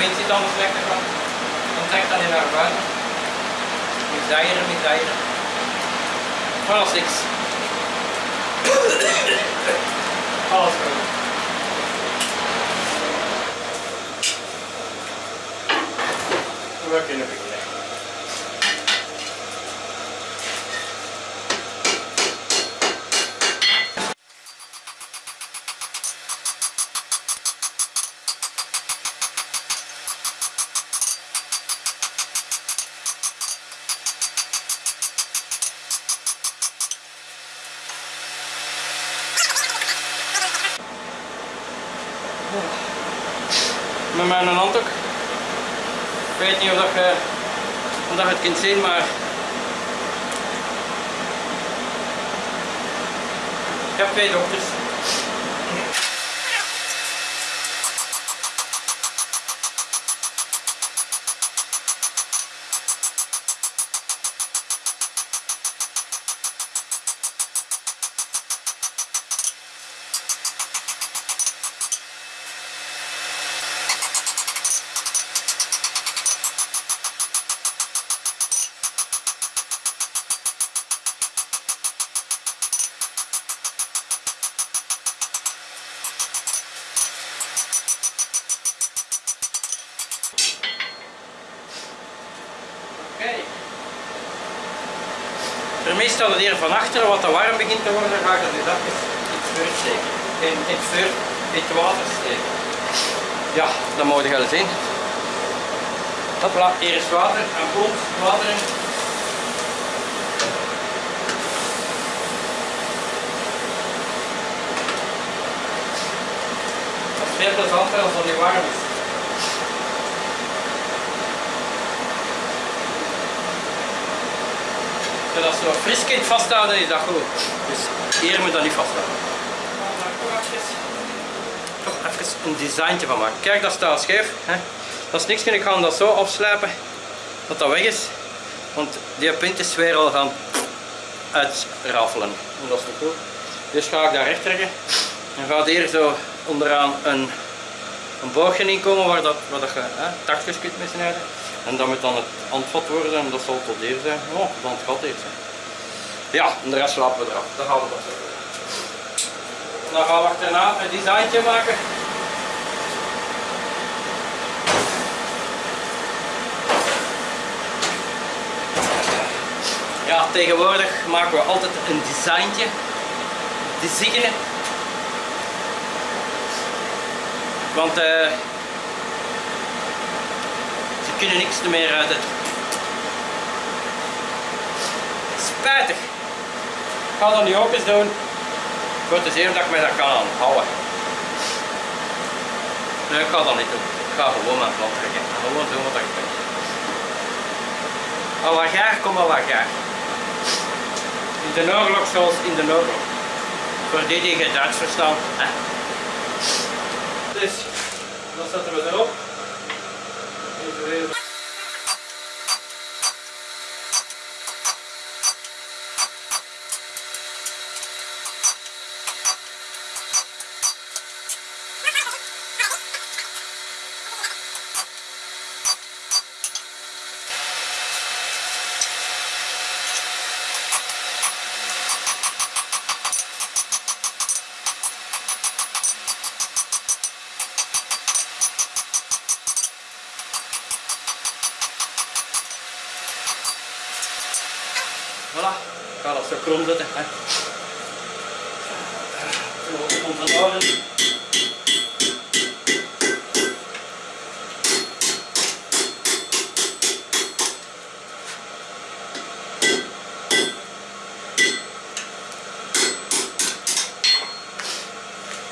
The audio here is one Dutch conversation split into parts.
wind zit anders lekker van. Dan trekt dat niet naar buiten. Misdijeren, misdijeren. Alles niks. Alles goed. We kunnen beginnen. Met mijn handdoek. Ik weet niet of, dat je, of dat je het kunt zien, maar ik heb twee dokters. Oké. Voor mij staat het hier van achteren, wat te warm begint te worden, ga ik dat nu dat in het vuur steken. In, het water steken. Ja, dat moet je gaan zien. Hopla, hier is water, en komt water in. Is veel plezanter als dat niet warm dat fris kunt vasthouden, is dat goed. Dus hier moet dat niet vasthouden. Toch even een designtje van maken. Kijk, dat staat scheef. Hè? Dat is niks, ik ga dat zo afslijpen, dat dat weg is. Want die punt is weer al gaan uitrafelen. En dat is niet goed. Dus ga ik daar recht trekken. En gaat hier zo onderaan een, een boogje in komen waar, dat, waar dat je hè, takjes kunt mee snijden. En dat moet dan het handvat worden en dat zal tot hier zijn. Oh, dan het gat heeft. Ja, en de rest laten we eraf. Dan gaan we dat. Dan gaan we achterna een designtje maken. Ja, tegenwoordig maken we altijd een designtje. Designen. Want eh kunnen niks meer uit het. Spijtig. Ik ga dat nu ook eens doen. Voor te zien of ik mij dat kan aanhouden. Nee, ik ga dat niet doen. Ik ga gewoon mijn plan trekken. Gewoon doen wat ik. Al wat kom al wat. In de oorlog zoals in de oorlog. Voor die die geen Duits verstaan. Hè? Dus, dan zetten we erop. Even weer. Voilà, ik ga dat zo krom zetten. Hè. Komt van orde.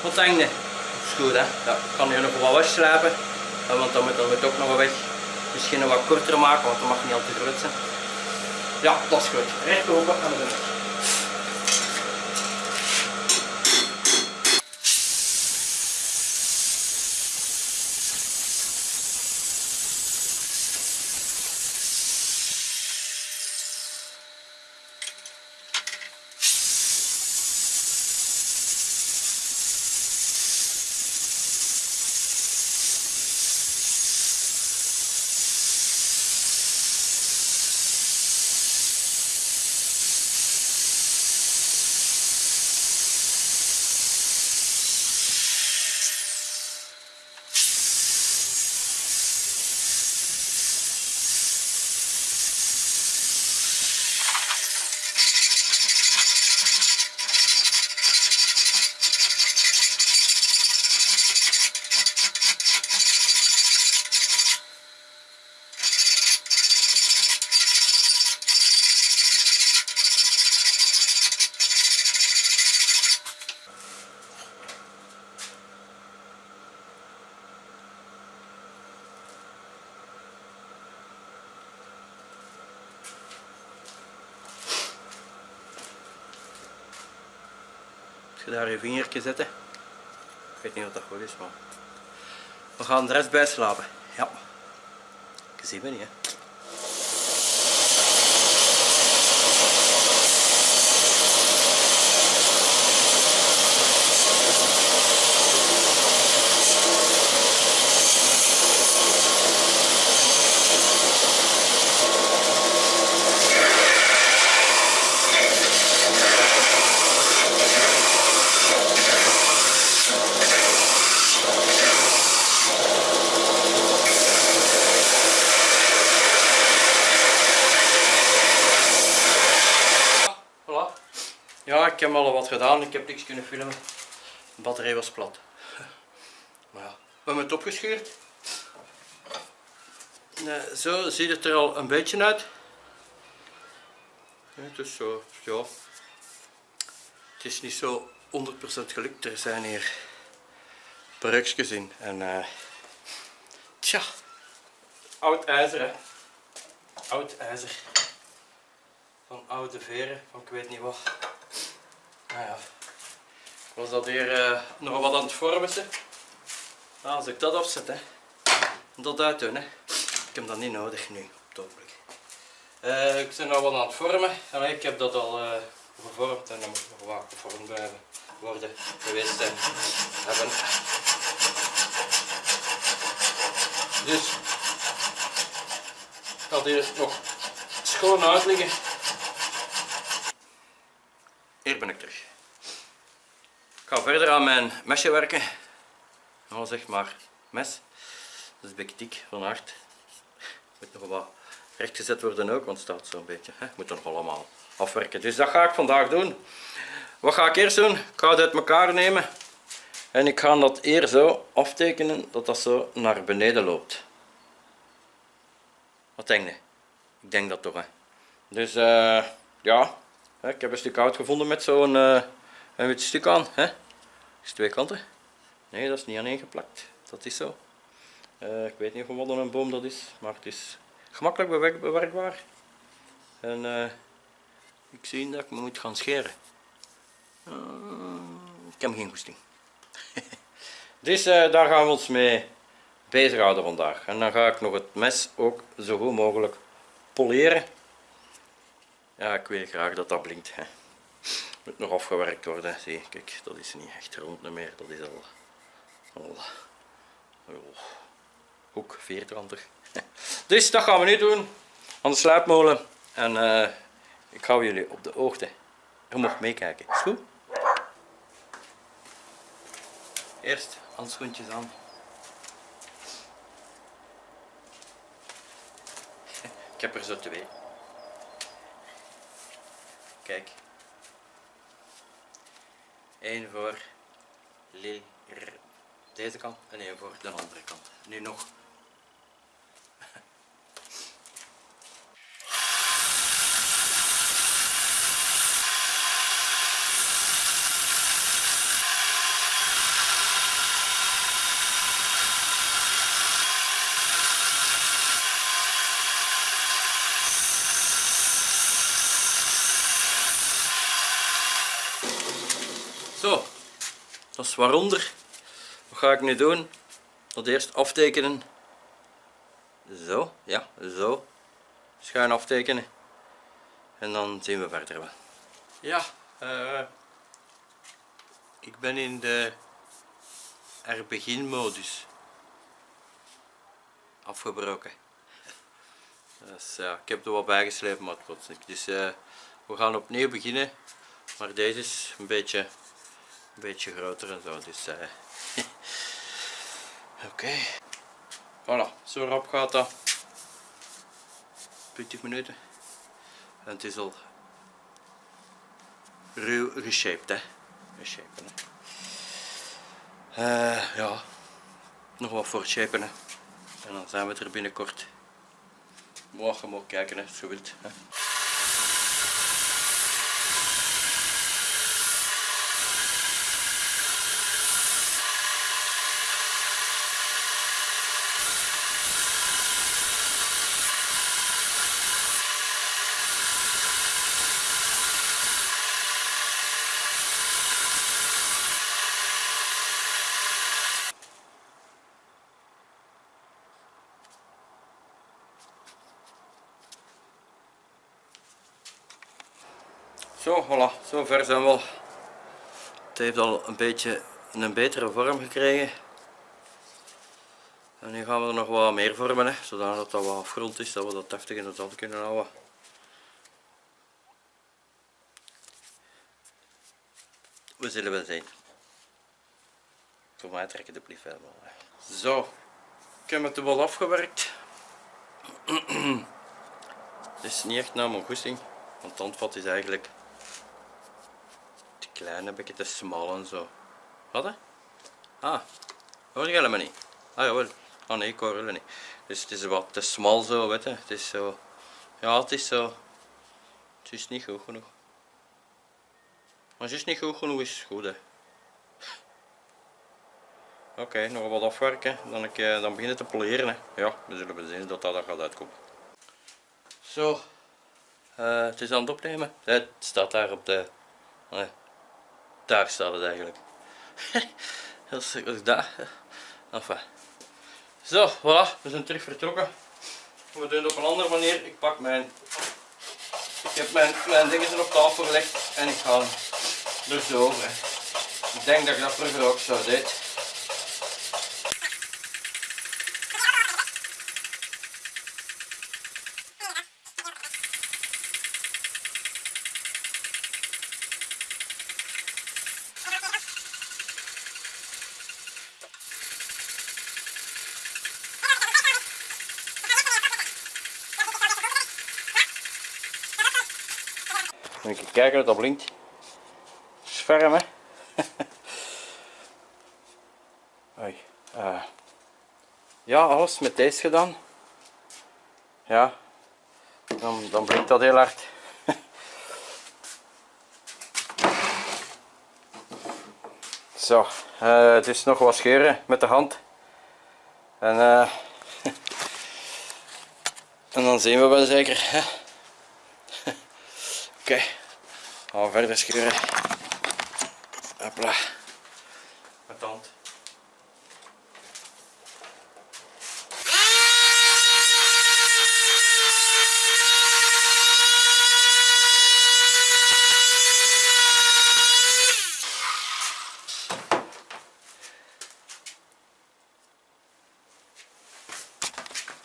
Wat denk je? Dat is goed hè? Ja, ik kan hier nog wat hè, want dan moet, dan moet ook nog wat weg. Misschien nog wat korter maken, want dat mag niet al te groot zijn. Ja, dat is goed. Recht open en we je daar je vingertje zetten. Ik weet niet wat dat goed is, maar we gaan de rest bijslapen. Ja. Ik zie me niet, hè. Voilà. Ja, ik heb al wat gedaan. Ik heb niks kunnen filmen. De batterij was plat. Maar ja, we hebben het opgescheurd. Nee, zo ziet het er al een beetje uit. Het is zo, ja. Het is niet zo 100% gelukt. Er zijn hier breukjes in. En eh tja, oud ijzer. Oud ijzer van oude veren, van ik weet niet wat. Ja, ik was dat hier eh, nog wat aan het vormen. Nou, als ik dat afzet, hè, dat uitdoen, hè. ik heb dat niet nodig nu, op het ogenblik. Eh, ik ben nog wat aan het vormen. Allee, ik heb dat al eh, gevormd en dan moet nog wat gevormd blijven worden geweest. Hebben. Dus, ik had hier nog schoon uitliggen. Hier ben ik terug. Ik ga verder aan mijn mesje werken. Nou zeg maar mes. Dat is een dik van hart. Moet nog wat rechtgezet worden ook, want het staat zo'n beetje. Hè. Moet nog allemaal afwerken. Dus dat ga ik vandaag doen. Wat ga ik eerst doen? Ik ga het uit elkaar nemen. En ik ga dat hier zo aftekenen dat dat zo naar beneden loopt. Wat denk je? Ik denk dat toch hè. Dus eh, ja, Ik heb een stuk hout gevonden met zo'n eh, een wit stuk aan. Hè? Is twee kanten? Nee, dat is niet aaneen geplakt. Dat is zo. Eh, ik weet niet van wat een boom dat is, maar het is gemakkelijk bewerk- bewerkbaar. En eh, ik zie dat ik me moet gaan scheren. Eh, ik heb geen goesting. dus daar gaan we ons mee bezighouden vandaag. En dan ga ik nog het mes ook zo goed mogelijk poleren. Ja, ik wil graag dat dat blinkt. Hè. Moet nog afgewerkt worden. Zie, kijk, dat is niet echt rond meer. Dat is al, al oh, hoek vierkantig. Dus dat gaan we nu doen aan de sluipmolen. En eh, ik hou jullie op de hoogte. Je mag meekijken. Is goed? Eerst handschoentjes aan. Ik heb er zo twee. Kijk. Eén voor deze kant en één voor de andere kant. Nu nog. Zo, dat is waaronder. Wat ga ik nu doen? Dat eerst aftekenen. Zo, ja, zo. Schuin aftekenen. En dan zien we verder wel. Ja, eh, ik ben in de er begin modus afgebroken. Dus, ja, ik heb er wat bijgeslepen, maar het niet. Dus eh, we gaan opnieuw beginnen. Maar deze is een beetje, beetje groter en zo. Dus, eh, Oké. Voilà, zo rap gaat dat. 20 minuten. En het is al ruw geshaped, hè. Geshapen, hè. Eh, ja, nog wat voor shapen, hè. En dan zijn we er binnenkort. Morgen mag kijken, hè, als je wilt. Hè. Zo, voilà, zo ver zijn we al. Het heeft al een beetje een betere vorm gekregen. En nu gaan we er nog wat meer vormen, hè, zodat dat wat afgerond is, dat we dat deftig in het zand kunnen houden. We zullen wel zien. Voor mij trekken de blief helemaal. Zo, ik heb het wel afgewerkt. Het is niet echt naar mijn goesting, want het handvat is eigenlijk klein, een beetje te smal en zo. Wat? Ah, hoor je helemaal niet? Ah jawel. Ah nee, ik hoor jullie niet. Dus het is wat te smal zo, weet je. Het is zo... Ja, het is zo... Het is niet goed genoeg. Maar het niet goed genoeg is, goed hè. Oké, nog wat afwerken, dan, ik, eh, dan beginnen te poleren. Hè. Ja, we zullen zien dat dat gaat uitkomen. Zo, eh, het is aan het opnemen. Het staat daar op de... daar staat het eigenlijk. Dat is dat is daar. Enfin. Zo, voilà, we zijn terug vertrokken. We doen het op een andere manier. Ik pak mijn... Ik heb mijn, mijn dingen op tafel gelegd en ik ga er zo over. Ik denk dat ik dat vroeger ook zo deed. Je kijken dat dat blinkt. Sferm hè. Oei. eh. ja, alles met deze gedaan. Ja. Dan, dan blinkt dat heel hard. Zo, het is nog wat scheuren met de hand. En, eh, en dan zien we wel zeker. Oké, we verder scheuren. Hopla.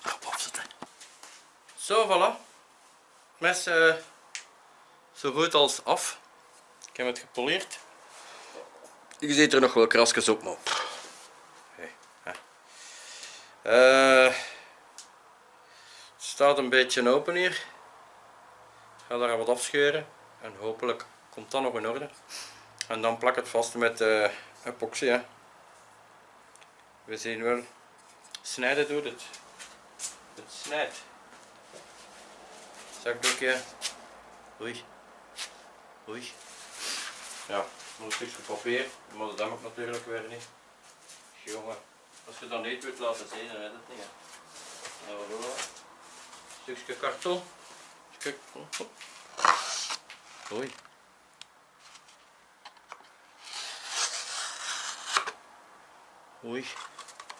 Op opzetten. Zo, voilà. Mes eh, zo goed als af. Ik heb het gepoleerd. Je ziet er nog wel krasjes op, maar... Hey. Eh, het staat een beetje open hier. Ik ga daar wat afscheuren. En hopelijk komt dat nog in orde. En dan plak het vast met eh, epoxy. Hè. We zien wel. Snijden doet het. Het snijdt. Zakdoekje. Oei. Oei. Ja, nog een stukje papier, maar dat ik natuurlijk weer niet. Jongen, als je dat niet wilt laten zien, dan weet het niet. Nou, voilà. Een stukje karton. Stuk... Oei. Oei.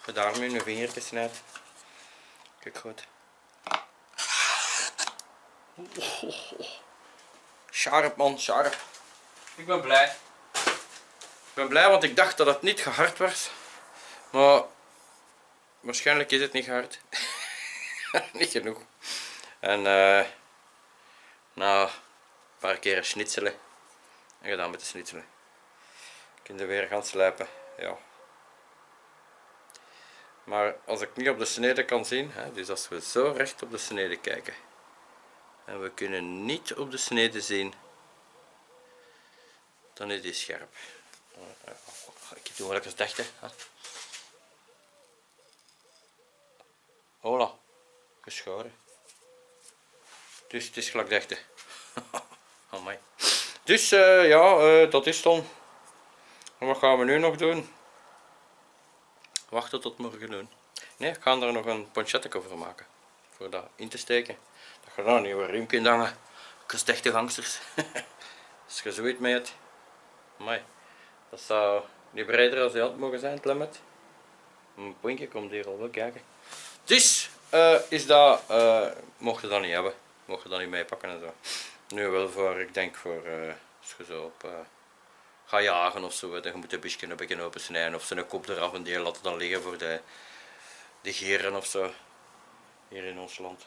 Je daar met een vingertje snijdt. Kijk goed. Sharp man, sharp. Ik ben blij. Ik ben blij want ik dacht dat het niet gehard was. Maar waarschijnlijk is het niet gehard. niet genoeg. En na een paar keer schnitzelen. En gedaan met de schnitzelen. Kun je weer gaan slijpen. Ja. Maar als ik niet op de snede kan zien, hè, dus als we zo recht op de snede kijken en we kunnen niet op de snede zien, dan is die scherp. Ik doe wel eens. Hola, geschoren. Dus het is gelijk dachten. Amai. Dus uh, ja, uh, dat is dan. Wat gaan we nu nog doen? Wachten tot morgen doen. Nee, ik ga er nog een ponchette over maken. Voor dat in te steken. Dat gaat een nieuwe riem kunt hangen. Gestechte gangsters. Als je zoiets mee hebt. Amai. Dat zou niet breder als die had mogen zijn, het lemmet. Mijn puntje komt hier al wel kijken. Dus uh, is dat, uh, mocht je dat niet hebben. Mocht je dat niet meepakken en zo. Nu wel voor, ik denk voor, eh, als je zo op, eh, ga jagen of zo, dan moet je een beetje een beetje opensnijden of zijn kop eraf en die laten dan liggen voor de, de geren of zo, hier in ons land.